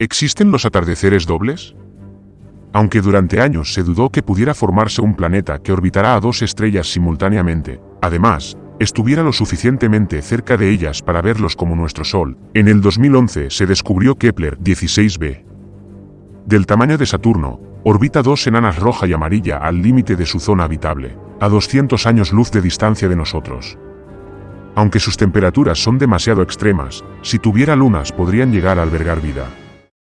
¿Existen los atardeceres dobles? Aunque durante años se dudó que pudiera formarse un planeta que orbitará a dos estrellas simultáneamente, además, estuviera lo suficientemente cerca de ellas para verlos como nuestro Sol, en el 2011 se descubrió Kepler 16b. Del tamaño de Saturno, orbita dos enanas roja y amarilla al límite de su zona habitable, a 200 años luz de distancia de nosotros. Aunque sus temperaturas son demasiado extremas, si tuviera lunas podrían llegar a albergar vida.